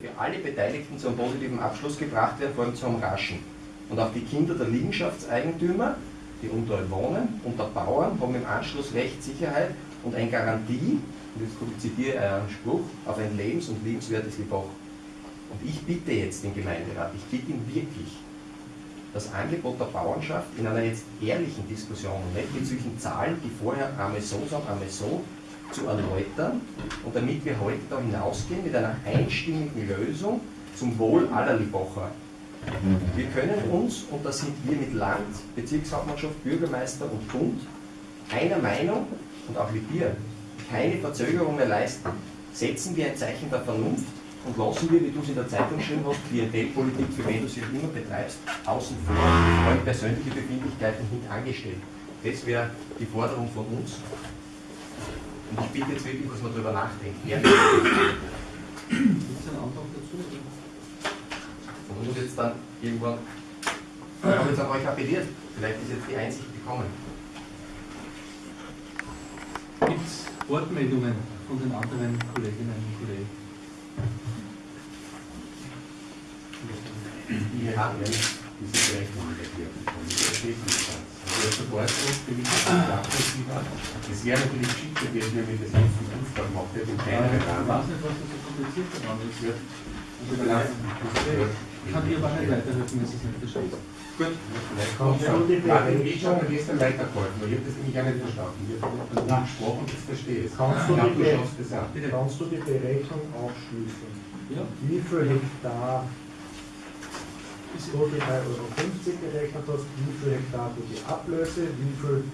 für alle Beteiligten zu einem positiven Abschluss gebracht werden, vor allem zu einem raschen. Und auch die Kinder der Liegenschaftseigentümer, die unter wohnen, unter Bauern, haben im Anschluss Rechtssicherheit und eine Garantie, und jetzt zitiere ich einen Spruch, auf ein lebens- und liebenswertes Lebach. Und ich bitte jetzt den Gemeinderat, ich bitte ihn wirklich, das Angebot der Bauernschaft in einer jetzt ehrlichen Diskussion und nicht mit solchen Zahlen, die vorher einmal so sagen, einmal so, zu erläutern und damit wir heute da hinausgehen mit einer einstimmigen Lösung zum Wohl aller Libacher. Wir können uns, und da sind wir mit Land, Bezirkshauptmannschaft, Bürgermeister und Bund, einer Meinung und auch mit dir keine Verzögerung mehr leisten. Setzen wir ein Zeichen der Vernunft und lassen wir, wie du es in der Zeitung geschrieben hast, Klientelpolitik, für wen du sie auch immer betreibst, außen vor und persönliche Befindlichkeiten hintangestellt. Das wäre die Forderung von uns. Und ich bitte jetzt wirklich, dass man darüber nachdenkt. Gibt es einen Antrag dazu? Man muss jetzt dann irgendwann. Ich habe jetzt an euch appelliert. Vielleicht ist jetzt die Einsicht gekommen. Gibt es Wortmeldungen von den anderen Kolleginnen und Kollegen? Wir haben ja nicht diese bekommen. Das steht nicht ganz. Also der Supportgruppe für mich ist nachvollziehbar. Es wäre natürlich schick gewesen, wenn wir das jetzt im Fußball gemacht hätten, im kleineren Ich Rahmen. weiß nicht, was das so kompliziert daran ist. Ja. Also, Ich kann dir aber nicht weiterhelfen, wenn es nicht verstehen. Gut. Vielleicht kommt ja. Martin Weg hat gestern weitergeholfen, weil ich habe das nämlich auch nicht verstanden. Ich habe von dir gesprochen, das verstehe ich. Kannst Ich du die, kannst du die Berechnung aufschließen? Ja, Wie viel Hektar du die 3,50 Euro gerechnet hast, wie viel Hektar du die Ablöse, wie viel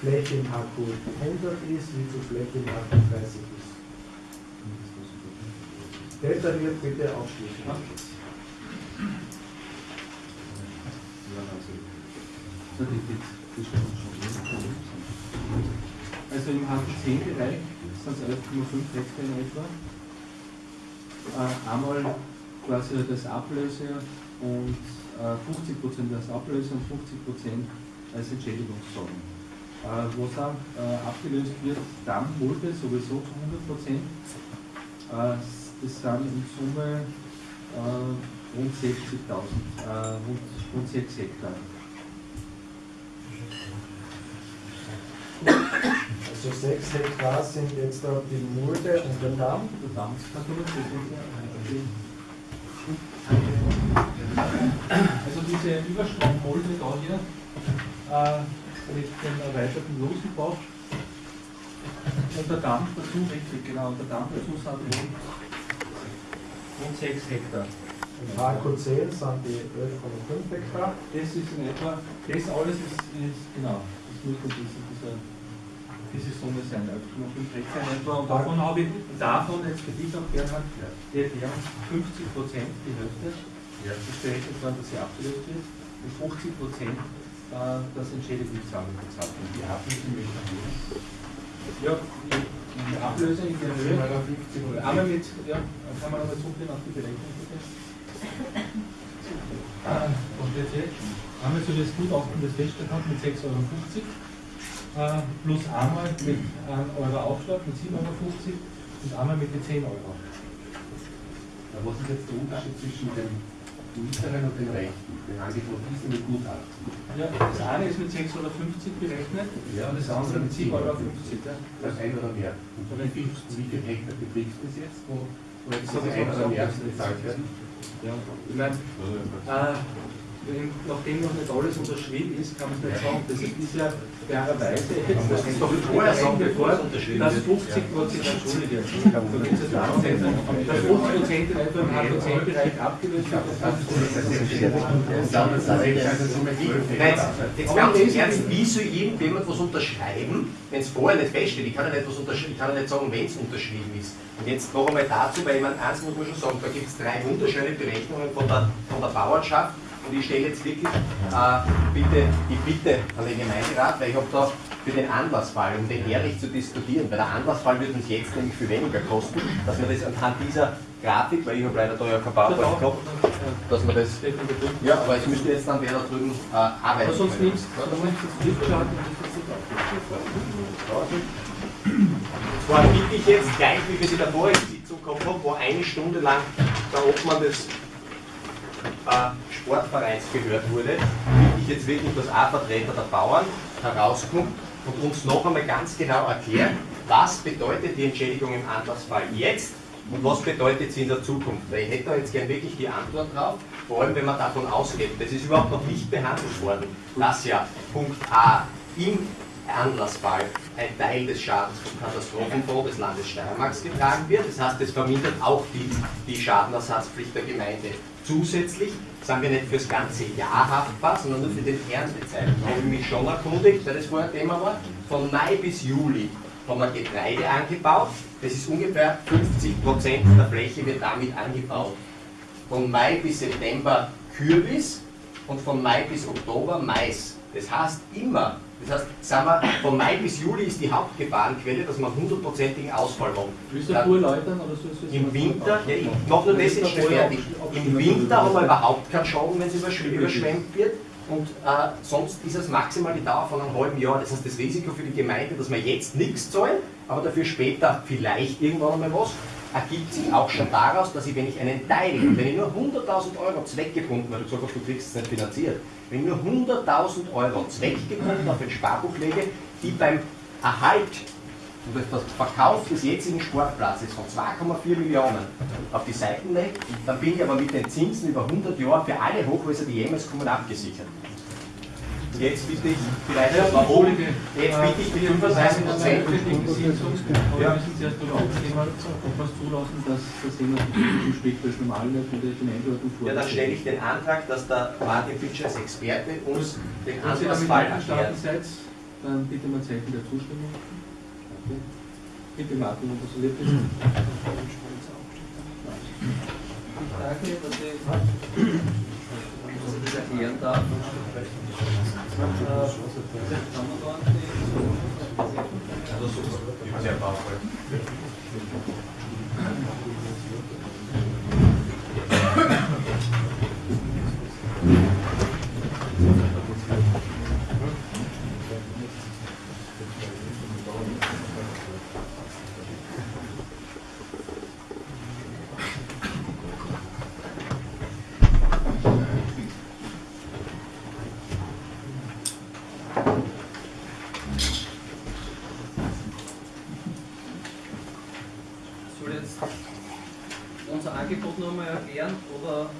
Fläche im HQ 100 ist, wie viel Fläche im HQ 30 ist. Detailliert bitte aufschließen. Also im HT10-Bereich sind es 11,5 Hektar in etwa. Äh, einmal quasi das Ablöse und äh, 50% als Ablöse und 50% als Entschädigungszahlung. Äh, was auch äh, abgelöst wird, Damm, Mulde sowieso zu 100%. Äh, das sind in Summe äh, rund 60.000, äh, rund, rund 6 Hektar. Also 6 Hektar sind jetzt die Mulde und der Damm. Der Damm, gucken? Also diese Überstrommolde da hier äh, mit dem erweiterten Losenbach und der Damm dazu, richtig, genau, der Damm dazu sind rund, rund 6 Hektar. Im HQ 10 sind die 11,5 Hektar. Das ist in etwa, das alles ist, ist genau, das müsste diese, diese, diese Summe sein, 11,5 Hektar in etwa. Und davon habe ich, davon jetzt für dich auch Bernhard, die Erklärung 50 Prozent, die Hälfte, Ja. berechnet worden, dass sie abgelöst wird, und 50 Prozent äh, das Entschädigungszahlung bezahlt wird. Die ich Ja, die, Ablöse in der Höhe, einmal mit, ja, kann man nochmal zurückgehen auf die Berechnung bitte. Äh, Und jetzt hier, einmal so das Gutachten, das festgestellt hat, mit 6,50 Euro, äh, plus einmal mit einem Euro Aufschlag, mit 7,50 Euro und einmal mit den 10 Euro. Was ist jetzt der Unterschied zwischen dem mittleren und dem rechten? Den Angebot ist mit Gutachten. Ja, das eine ist mit 6,50 Euro berechnet Ja, und das andere mit 7,50 Euro. Ja. Das ein oder mehr. Und wie viel, wie viel Hektar betrifft das jetzt, wo, wo jetzt Das ein oder mehr bezahlt werden? Ja, ich meine, äh, nachdem noch nicht alles unterschrieben ist, kann man es nicht sagen. Das ist ja fairerweise jetzt, das ist doch vorher sagen, bevor es unterschrieben dass wird. 50 Prozent, entschuldige, da geht es jetzt darum, dass 50 Prozent in etwa im HPC-Bereich abgelöst wird. Nein, jetzt ganz im Ernst, wie soll irgendjemand was unterschreiben, wenn es vorher nicht feststeht? Ich kann ja nicht, was unterschreiben, ich kann ja nicht sagen, wenn es unterschrieben ist. Und jetzt noch einmal dazu, weil ich meine, eins muss man schon sagen, da gibt es drei wunderschöne Berechnungen von der, von der Bauernschaft. Und ich stelle jetzt wirklich äh, bitte die Bitte an den Gemeinderat, weil ich habe da für den Anlassfall, um den ehrlich zu diskutieren, weil der Anlassfall wird uns jetzt nämlich viel weniger kosten, dass wir das anhand dieser Grafik, weil ich habe leider da ja kein PowerPoint gehabt, dass wir das ja, aber es müsste jetzt dann wer da drüben äh, arbeiten. Aber sonst nimmst das das das Zwar bitte ich jetzt gleich, wie wir sie in der vorigen Sitzung gehabt haben, wo eine Stunde lang der Obmann des äh, Sportvereins gehört wurde, bitte ich jetzt wirklich, dass ein Vertreter der Bauern herauskommt und uns noch einmal ganz genau erklärt, was bedeutet die Entschädigung im Anlassfall jetzt und was bedeutet sie in der Zukunft. Weil ich hätte da jetzt gern wirklich die Antwort drauf, vor allem wenn man davon ausgeht, das ist überhaupt noch nicht behandelt worden, dass ja Punkt A im Anlassfall ein Teil des Schadens vom Katastrophenfonds des Landes Steiermarks getragen wird. Das heißt, es vermindert auch die, die Schadenersatzpflicht der Gemeinde. Zusätzlich sind wir nicht fürs ganze Jahr haftbar, sondern nur für den Erntezeitraum. Da habe ich mich schon erkundigt, weil das vorher Thema war. Von Mai bis Juli haben wir Getreide angebaut. Das ist ungefähr 50% der Fläche wird damit angebaut. Von Mai bis September Kürbis und von Mai bis Oktober Mais. Das heißt immer, das heißt, sagen wir, von Mai bis Juli ist die Hauptgefahrenquelle, dass wir einen hundertprozentigen Ausfall haben. Willst du pur erläutern oder sollst du es Im Winter, ja, ich mache nur das jetzt fertig. Im Winter haben wir überhaupt keinen Schaden, wenn es überschw- überschwemmt wird. Und äh, sonst ist es maximal die Dauer von einem halben Jahr. Das heißt, das Risiko für die Gemeinde, dass wir jetzt nichts zahlen, aber dafür später vielleicht irgendwann einmal was, ergibt sich auch schon daraus, dass ich, wenn ich einen Teil, wenn ich nur 100.000 Euro zweckgebunden, weil du gesagt hast, du kriegst es nicht finanziert, wenn ich nur 100.000 Euro zweckgebunden auf ein Sparbuch lege, die beim Erhalt und das Verkauf des jetzigen Sportplatzes von 2,4 Millionen auf die Seiten lege, dann bin ich aber mit den Zinsen über 100 Jahre für alle Hochhäuser, die jemals kommen, abgesichert. Und Jetzt bitte ich vielleicht Ja, mal oben, jetzt bitte ich die 35 Prozent. Wir müssen zuerst darüber abstimmen, ob wir es zulassen, dass das Thema zu spät normal wird mit der Einordnung vor. Ja, dann stelle ich den Antrag, dass der Martin Fitsch als Experte uns den Sie einverstanden erklärt. dann bitte mal Zeichen der Zustimmung. Okay. Bitte Martin, ob das erlebt ist. Danke, dass ich dass ich das erklären darf. Äh, kann man da die- Sehr powerful. Soll ich jetzt unser Angebot nochmal erklären oder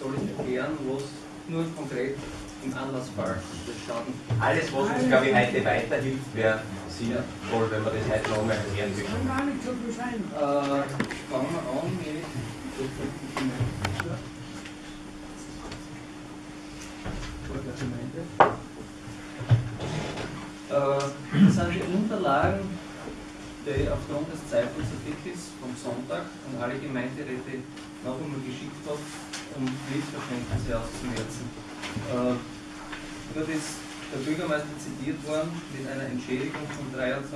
soll ich erklären, was nur konkret im Anlassfall bestanden Alles, was uns, glaube ich, heute weiterhilft, wäre sinnvoll, wenn wir das heute noch einmal erklären würden. Äh, fangen wir an mit Äh, Das sind die Unterlagen, die aufgrund des Zeitungsartikels vom Sonntag an alle Gemeinderäte noch einmal geschickt habe, um Missverständnisse auszumerzen. Äh, Dort ist der Bürgermeister zitiert worden mit einer Entschädigung von 23.000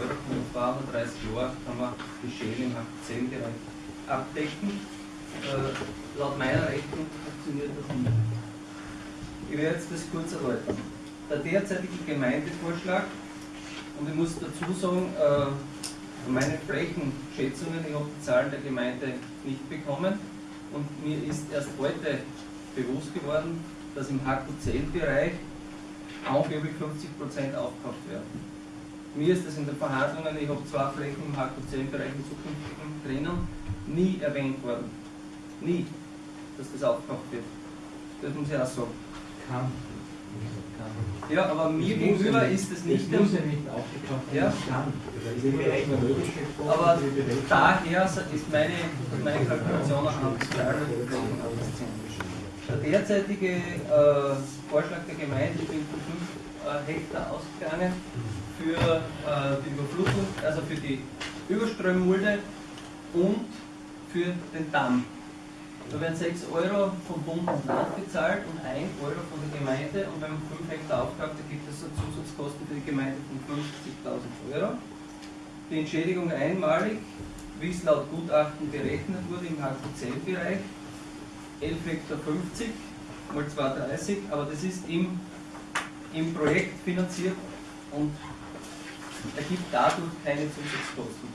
Euro für 230 Jahre kann man die Schäden im 10-Bereich abdecken. Äh, laut meiner Rechnung funktioniert das nicht. Ich werde jetzt das kurz erläutern. Der derzeitige Gemeindevorschlag, und ich muss dazu sagen, äh, meine Flächenschätzungen, ich habe die Zahlen der Gemeinde nicht bekommen und mir ist erst heute bewusst geworden, dass im HQ10-Bereich angeblich 50% aufgekauft werden. Mir ist das in den Verhandlungen, ich habe zwei Flächen im HQ10-Bereich im zukünftigen drinnen, nie erwähnt worden. Nie, dass das aufgekauft wird. Das muss ich auch sagen. Kann. Ja, aber mir gegenüber ist es nicht muss ja nicht werden, Ja. Das Aber daher ist meine, meine Kalkulation auch das abgezogen. Der derzeitige äh, Vorschlag der Gemeinde ist von 5 äh, Hektar ausgegangen für äh, die Überflutung, also für die Überströmmulde und für den Damm. Da werden 6 Euro vom Bund und Land bezahlt und 1 Euro von der Gemeinde und wenn man 5 Hektar aufkauft, dann gibt es so Zusatzkosten für die Gemeinde von 50.000 Euro. Die Entschädigung einmalig, wie es laut Gutachten berechnet wurde im HQ10-Bereich, 11 Hektar 50 mal 230, aber das ist im, im Projekt finanziert und ergibt dadurch keine Zusatzkosten.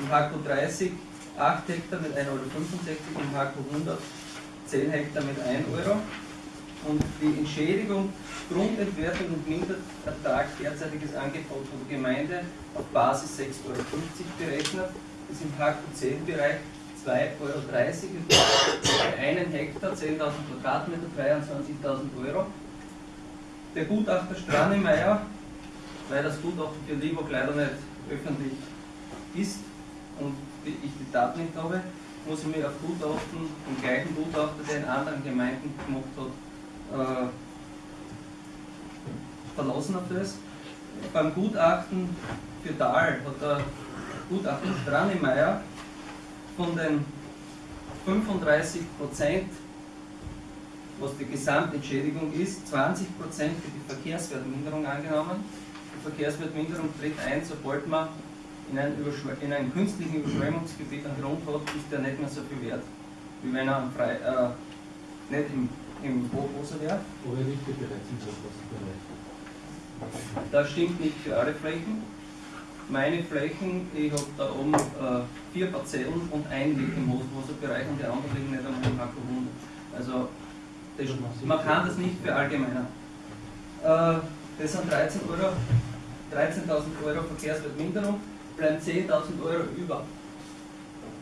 Im HQ30 8 Hektar mit 1,65 Euro, im HQ 100 10 Hektar mit 1 Euro. Und die Entschädigung, Grundentwertung und Minderertrag, derzeitiges Angebot von der Gemeinde auf Basis 6,50 Euro berechnet, ist im HQ10-Bereich 2,30 Euro, für einen Hektar 10.000 Quadratmeter 23.000 Euro. Der Gutachter Stranemeyer, weil das Gutachten für Liebog leider nicht öffentlich ist und ich die Daten nicht habe, muss ich mich auf Gutachten, den gleichen Gutachter, der in anderen Gemeinden gemacht hat, äh, verlassen auf das. Beim Gutachten für Dahl hat der Gutachter Stranemeyer von den 35 Prozent, was die Gesamtentschädigung ist, 20 Prozent für die Verkehrswertminderung angenommen. Die Verkehrswertminderung tritt ein, sobald man in einem, in einem künstlichen Überschwemmungsgebiet einen Grund hat, ist der nicht mehr so viel wert, wie wenn er frei, äh, nicht im, im Hochwasser wäre. Oder nicht bereits im Hochwasserbereich. Das stimmt nicht für alle Flächen. Meine Flächen, ich habe da oben äh, vier Parzellen und ein liegt im Hochwasserbereich und die anderen liegen nicht am Hacker 100. Also das, man kann das nicht verallgemeinern. Äh, das sind 13 Euro, 13.000 Euro Verkehrswertminderung bleiben 10.000 Euro über.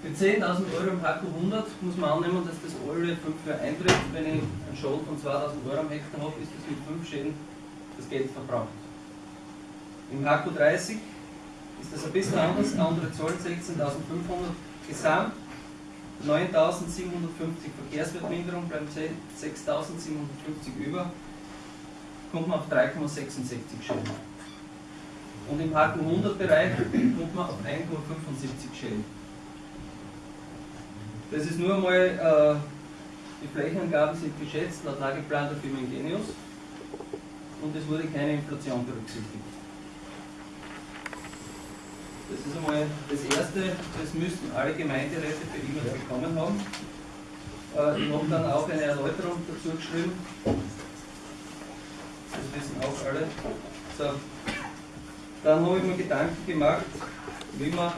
Für 10.000 Euro im HQ 100 muss man annehmen, dass das alle 5 Jahre eintritt. Wenn ich einen Schaden von 2.000 Euro am Hektar habe, ist das mit 5 Schäden das Geld verbraucht. Im HQ 30 ist das ein bisschen anders. Andere Zahlen 16.500 Gesamt. 9.750 Verkehrswertminderung bleiben 6.750 über, kommt man auf 3,66 Schäden. Und im Haken 100 Bereich kommt man auf 1,75 Schellen. Das ist nur einmal, äh, die Flächenangaben sind geschätzt laut Lageplan der Firma Ingenius und es wurde keine Inflation berücksichtigt. Das ist einmal das Erste, das müssten alle Gemeinderäte für immer bekommen haben. Äh, ich habe dann auch eine Erläuterung dazu geschrieben. Das wissen auch alle. So, dann habe ich mir Gedanken gemacht, wie man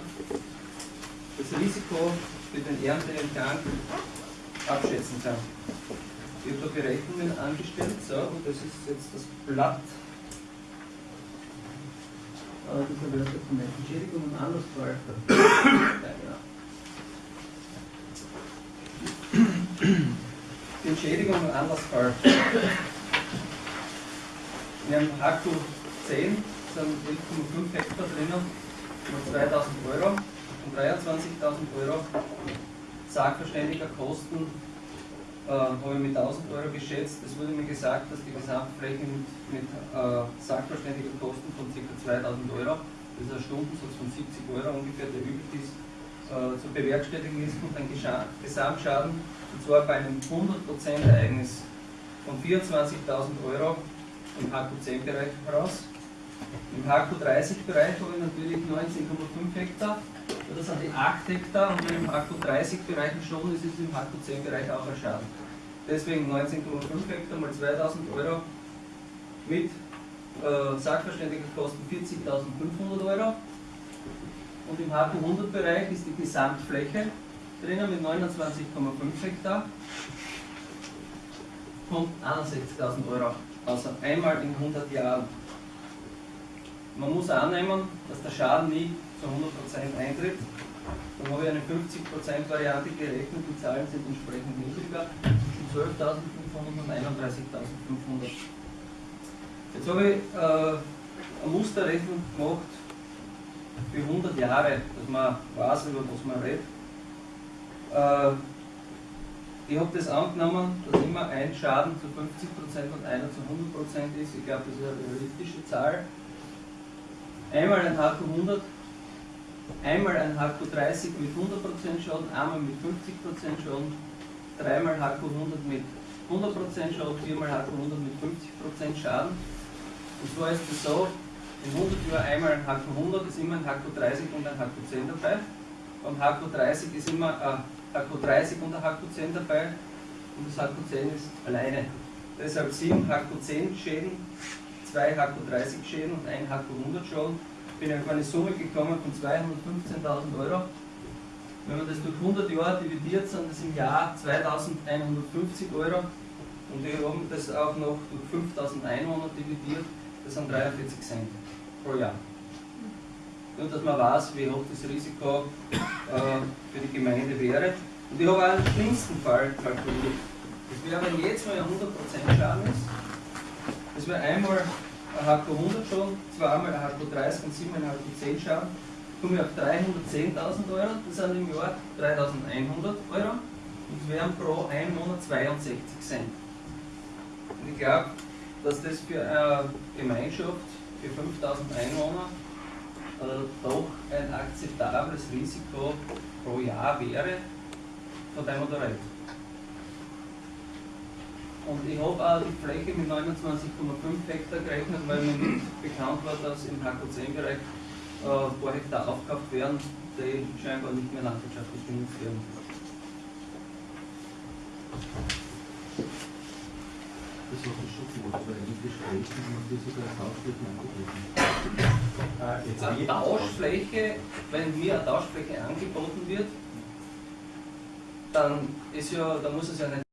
das Risiko für den Ernteentgang abschätzen kann. Ich habe da Berechnungen angestellt, so, und das ist jetzt das Blatt dieser Wörter von der Entschädigung und Anlassfall. Die Entschädigung und Anlassfall. Wir haben Akku 10 sind 11,5 Hektar drinnen, mit 2000 Euro und 23.000 Euro Sachverständiger Kosten äh, habe ich mit 1000 Euro geschätzt. Es wurde mir gesagt, dass die Gesamtfläche mit, mit äh, Sachverständiger Kosten von ca. 2000 Euro, das ist ein Stundensatz von 70 Euro ungefähr, der üblich ist, äh, zu bewerkstelligen ist und ein Gesamtschaden, und zwar bei einem 100% Ereignis von 24.000 Euro im HQ10-Bereich heraus. Im HQ30-Bereich habe ich natürlich 19,5 Hektar. Das sind die 8 Hektar und wenn im HQ30-Bereich ein Schaden ist, ist es im HQ10-Bereich auch ein Schaden. Deswegen 19,5 Hektar mal 2000 Euro mit äh, Sachverständigerkosten 40.500 Euro. Und im HQ100-Bereich ist die Gesamtfläche drinnen mit 29,5 Hektar. Kommt 61.000 Euro. Also einmal in 100 Jahren. Man muss annehmen, dass der Schaden nie zu 100% eintritt. Dann habe ich eine 50% Variante gerechnet, die Zahlen sind entsprechend niedriger, zwischen 12.500 und 31.500. Jetzt habe ich äh, eine Musterrechnung gemacht für 100 Jahre, dass man weiß, über was man redet. Äh, ich habe das angenommen, dass immer ein Schaden zu 50% und einer zu 100% ist. Ich glaube, das ist eine realistische Zahl einmal ein HQ100, einmal ein HQ30 mit 100% Schaden, einmal mit 50% Schaden, dreimal HQ100 mit 100% Schaden, viermal HQ100 mit 50% Schaden. Und zwar ist es so, in 100 Jahren einmal ein HQ100 ist immer ein HQ30 und ein HQ10 dabei. Beim HQ30 ist immer ein HQ30 und ein HQ10 dabei und das HQ10 ist alleine. Deshalb sieben HQ10 Schäden zwei HQ30 Schäden und ein HQ100 Schaden, bin ich auf eine Summe gekommen von 215.000 Euro. Wenn man das durch 100 Jahre dividiert, sind das im Jahr 2150 Euro. Und wir haben das auch noch durch 5000 Einwohner dividiert, das sind 43 Cent pro Jahr. Nur, dass man weiß, wie hoch das Risiko äh, für die Gemeinde wäre. Und ich habe auch einen schlimmsten Fall kalkuliert. Das wäre, wenn jetzt mal ein 100% Schaden ist, das wäre einmal ein HQ 100 schon, zweimal ein HQ 30 und siebenmal ein HQ 10 Schaden, komme ich auf 310.000 Euro, das sind im Jahr 3.100 Euro und wären pro Einwohner 62 Cent. Und ich glaube, dass das für eine Gemeinschaft, für 5000 Einwohner, äh, doch ein akzeptables Risiko pro Jahr wäre, von dem man da redet. Und ich habe auch die Fläche mit 29,5 Hektar gerechnet, weil mir bekannt war, dass im HQ10-Bereich äh, ein paar Hektar aufgekauft werden, die scheinbar nicht mehr landwirtschaftlich genutzt werden. Das war schon gemacht, weil in Gesprächen haben wir sogar Tauschflächen angeboten. Äh, jetzt Eine Tauschfläche, wenn mir eine Tauschfläche angeboten wird, dann ist ja, dann muss es ja nicht